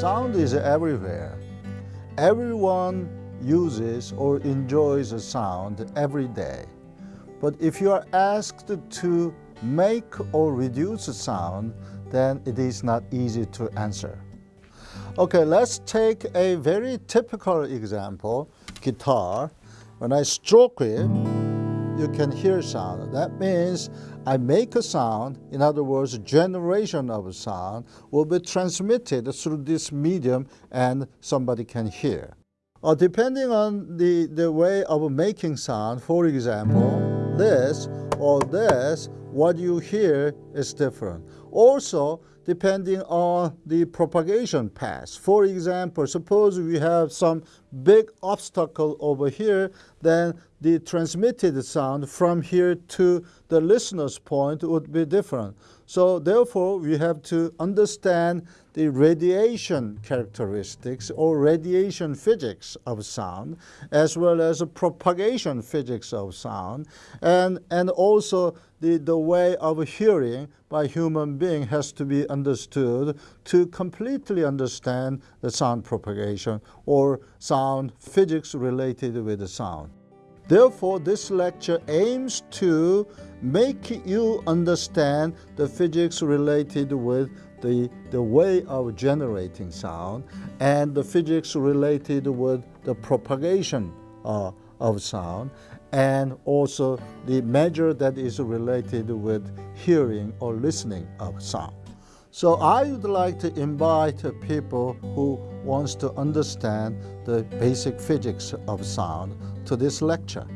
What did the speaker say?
Sound is everywhere. Everyone uses or enjoys a sound every day. But if you are asked to make or reduce a sound, then it is not easy to answer. Okay, let's take a very typical example, guitar. When I stroke it, you can hear sound. That means I make a sound, in other words, generation of sound will be transmitted through this medium and somebody can hear. Uh, depending on the, the way of making sound, for example, this or this, what you hear is different. Also, depending on the propagation path. For example, suppose we have some big obstacle over here, then the transmitted sound from here to the listener's point would be different. So therefore, we have to understand the radiation characteristics or radiation physics of sound, as well as the propagation physics of sound, and, and also the, the way of hearing by human being has to be understood to completely understand the sound propagation or sound physics related with the sound. Therefore, this lecture aims to make you understand the physics related with the, the way of generating sound and the physics related with the propagation uh, of sound and also the measure that is related with hearing or listening of sound. So I would like to invite people who wants to understand the basic physics of sound to this lecture.